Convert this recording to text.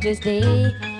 of this day